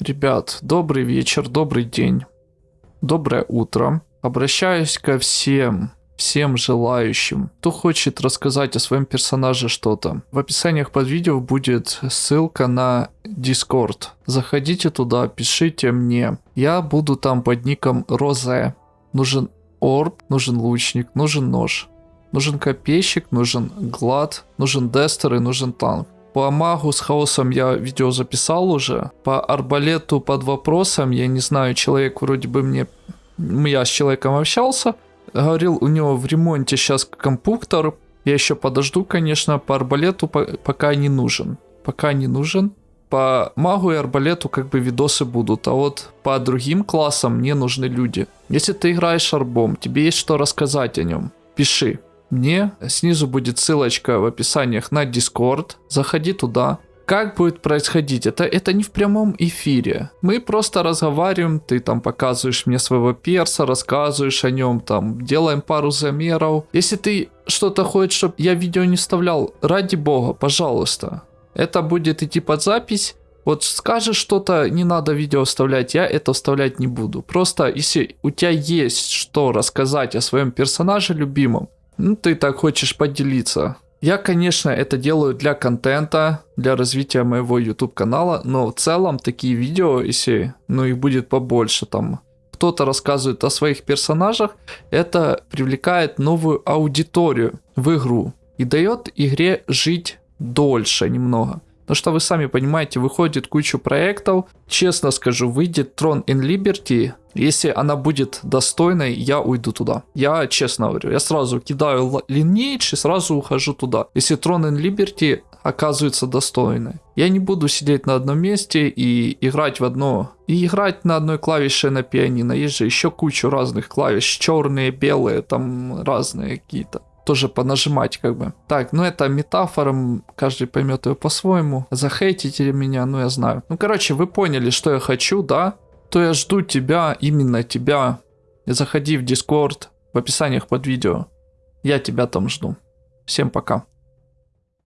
Ребят, добрый вечер, добрый день, доброе утро. Обращаюсь ко всем, всем желающим, кто хочет рассказать о своем персонаже что-то. В описаниях под видео будет ссылка на Discord. Заходите туда, пишите мне. Я буду там под ником Розе. Нужен орб, нужен лучник, нужен нож. Нужен копейщик, нужен глад, нужен дестер и нужен танк. По магу с хаосом я видео записал уже. По арбалету под вопросом, я не знаю, человек вроде бы мне... Я с человеком общался. Говорил, у него в ремонте сейчас компьютер. Я еще подожду, конечно, по арбалету пока не нужен. Пока не нужен. По магу и арбалету как бы видосы будут, а вот по другим классам мне нужны люди. Если ты играешь арбом, тебе есть что рассказать о нем, пиши мне. Снизу будет ссылочка в описаниях на Discord. Заходи туда. Как будет происходить? Это, это не в прямом эфире. Мы просто разговариваем, ты там показываешь мне своего перса, рассказываешь о нем, там делаем пару замеров. Если ты что-то хочешь, чтобы я видео не вставлял, ради бога, пожалуйста. Это будет идти под запись. Вот скажешь что-то, не надо видео вставлять, я это вставлять не буду. Просто если у тебя есть что рассказать о своем персонаже любимом, ну, ты так хочешь поделиться. Я, конечно, это делаю для контента, для развития моего YouTube канала, но в целом такие видео, если, ну, их будет побольше, там, кто-то рассказывает о своих персонажах, это привлекает новую аудиторию в игру и дает игре жить дольше немного. Потому что вы сами понимаете, выходит кучу проектов. Честно скажу, выйдет Tron in Liberty. Если она будет достойной, я уйду туда. Я честно говорю, я сразу кидаю Lineage и сразу ухожу туда. Если Tron in Liberty оказывается достойной. Я не буду сидеть на одном месте и играть в одно. И играть на одной клавише на пианино. Есть же еще кучу разных клавиш. Черные, белые, там разные какие-то тоже понажимать как бы. Так, ну это метафора, каждый поймет ее по-своему. Захейтите меня, ну я знаю. Ну короче, вы поняли, что я хочу, да? То я жду тебя, именно тебя. Заходи в Discord в описаниях под видео. Я тебя там жду. Всем пока.